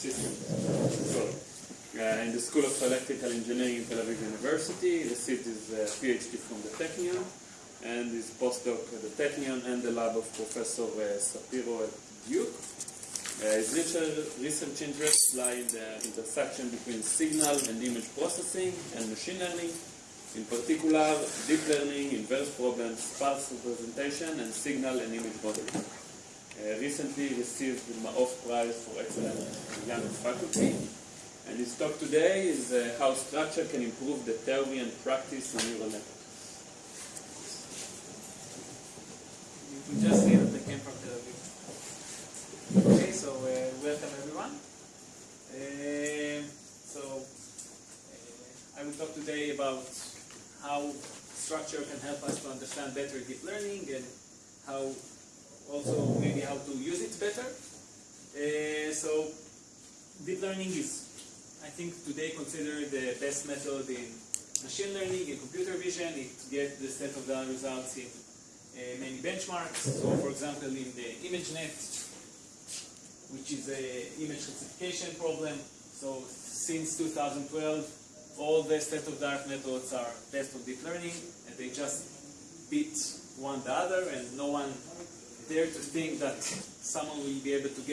Uh, in the School of Electrical Engineering in Tel Aviv University. Received his uh, PhD from the Technion and his postdoc at the Technion and the lab of Professor uh, Sapiro at Duke. Uh, his research interests lie in the intersection between signal and image processing and machine learning, in particular deep learning, inverse problems, sparse representation, and signal and image modeling. Recently received the Maof Prize for Excellent Young Faculty. And his talk today is uh, how structure can improve the theory and practice in neural networks. You just see that they came from Tel Aviv. Okay, so uh, welcome everyone. Uh, so I will talk today about how structure can help us to understand better deep learning and how also maybe how to use it better. Uh, so deep learning is, I think, today considered the best method in machine learning, in computer vision. It gets the state-of-the-art results in uh, many benchmarks. So, for example, in the ImageNet, which is a image classification problem. So, since 2012, all the state-of-the-art methods are based on deep learning, and they just beat one the other, and no one dare to think that someone will be able to get